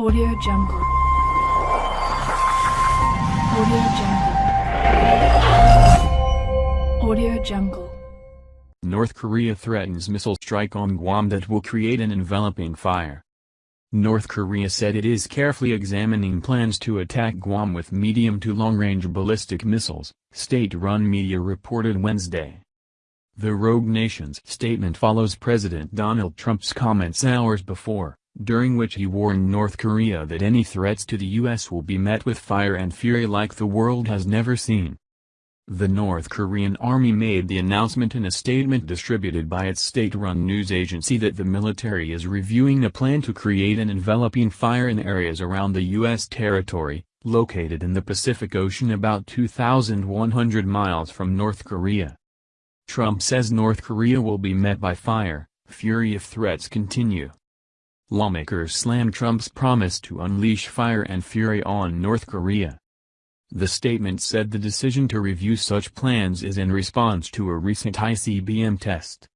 Audio Jungle. Audio Jungle. Audio Jungle. North Korea threatens missile strike on Guam that will create an enveloping fire. North Korea said it is carefully examining plans to attack Guam with medium to long-range ballistic missiles, state-run media reported Wednesday. The rogue nation's statement follows President Donald Trump's comments hours before, during which he warned North Korea that any threats to the U.S. will be met with fire and fury like the world has never seen. The North Korean army made the announcement in a statement distributed by its state-run news agency that the military is reviewing a plan to create an enveloping fire in areas around the U.S. territory, located in the Pacific Ocean about 2,100 miles from North Korea. Trump says North Korea will be met by fire, fury if threats continue. Lawmakers slammed Trump's promise to unleash fire and fury on North Korea. The statement said the decision to review such plans is in response to a recent ICBM test.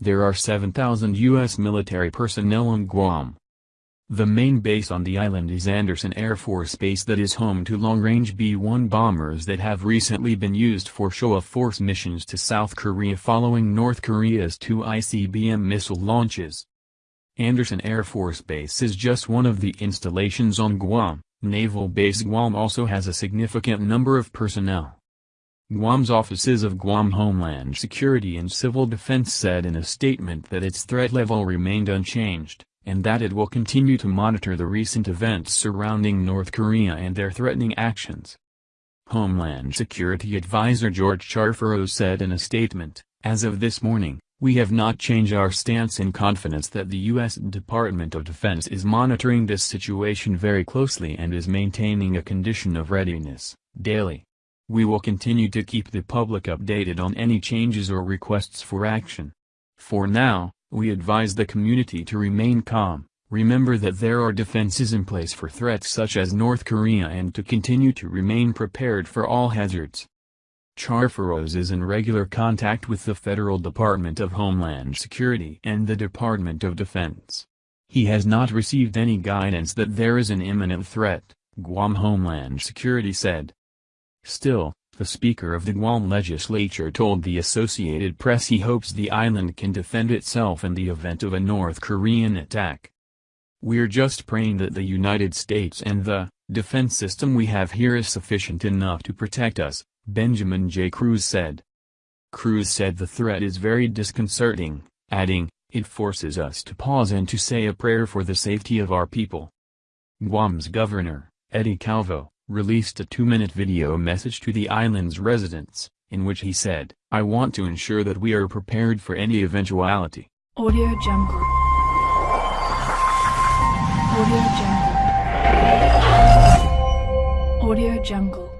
There are 7,000 U.S. military personnel on Guam. The main base on the island is Andersen Air Force Base that is home to long-range B-1 bombers that have recently been used for show-of-force missions to South Korea following North Korea's two ICBM missile launches. Andersen Air Force Base is just one of the installations on Guam. Naval Base Guam also has a significant number of personnel. Guam's offices of Guam Homeland Security and Civil Defense said in a statement that its threat level remained unchanged, and that it will continue to monitor the recent events surrounding North Korea and their threatening actions. Homeland Security Advisor George Charles said in a statement, as of this morning, we have not changed our stance in confidence that the U.S. Department of Defense is monitoring this situation very closely and is maintaining a condition of readiness, daily. We will continue to keep the public updated on any changes or requests for action. For now, we advise the community to remain calm, remember that there are defenses in place for threats such as North Korea and to continue to remain prepared for all hazards. Charfauros is in regular contact with the Federal Department of Homeland Security and the Department of Defense. He has not received any guidance that there is an imminent threat, Guam Homeland Security said. Still, the Speaker of the Guam legislature told the Associated Press he hopes the island can defend itself in the event of a North Korean attack. We're just praying that the United States and the defense system we have here is sufficient enough to protect us, Benjamin J. Cruz said. Cruz said the threat is very disconcerting, adding, it forces us to pause and to say a prayer for the safety of our people. Guam's governor, Eddie Calvo, released a two-minute video message to the island's residents, in which he said, I want to ensure that we are prepared for any eventuality. Audio Jungle. Audio Jungle. Audio Jungle.